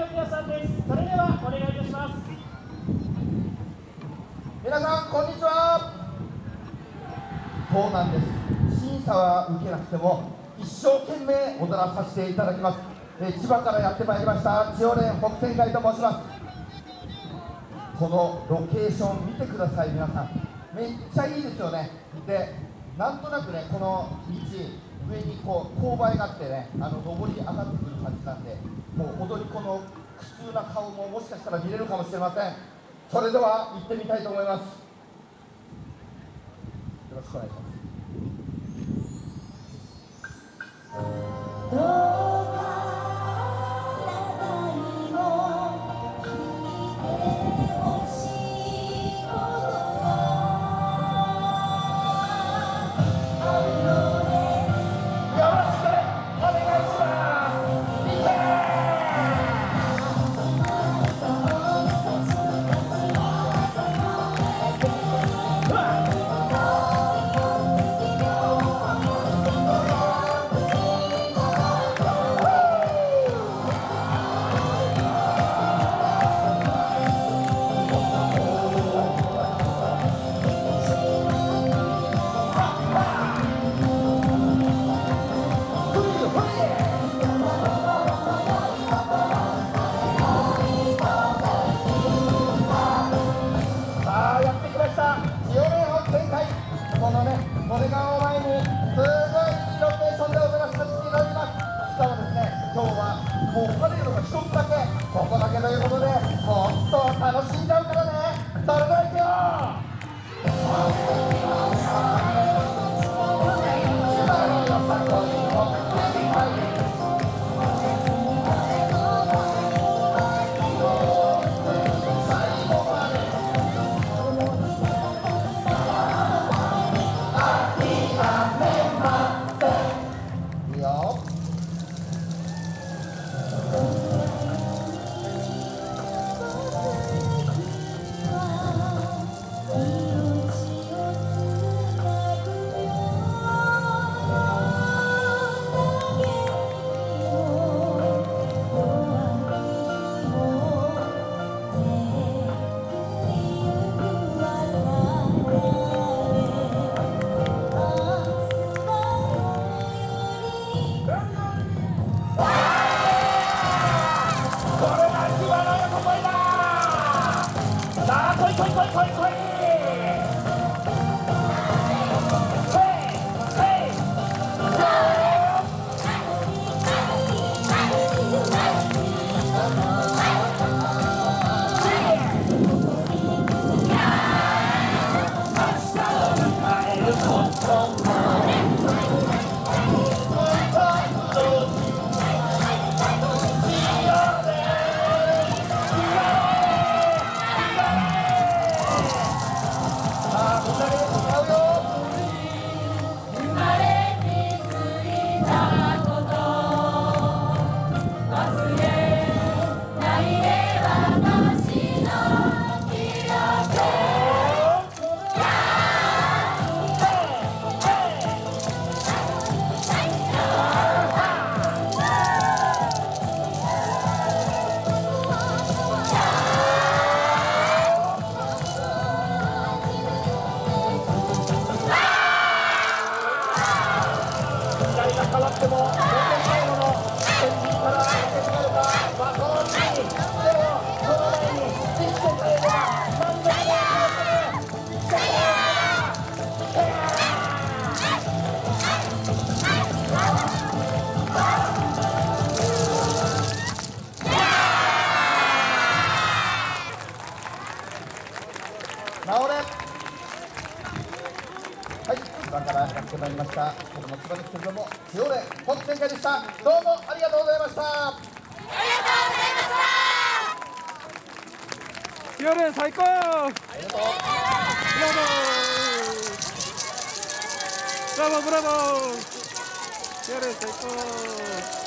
の皆さんです。それではお願いいたします。皆さんこんにちは。そうなんです。審査は受けなくても一生懸命踊らさせていただきます、え千葉からやってまいりました千代蓮北天会と申します。このロケーション見てください皆さん。めっちゃいいですよね。でなんとなくねこの道上にこう勾配があってねあの上り上がってくる感じなんでもう踊り子の苦痛な顔ももしかしたら見れるかもしれません。それでは行ってみたいと思います。よろしくお願いします。もうパレードが一つだけここだけということでさあ来い来時代が変わっても。さんからやってまいりました。この椿くんども清礼本展開でした。どうもありがとうございました。ありがとうございました。清礼最高。ありがとうブラボーブラボー。ブラボー清礼最高。